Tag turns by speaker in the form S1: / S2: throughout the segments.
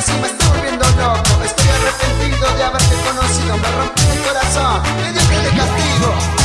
S1: así me estoy volviendo loco. Estoy arrepentido de haberte conocido. Me rompí el corazón, me dio que de castigo.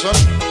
S2: Jackson.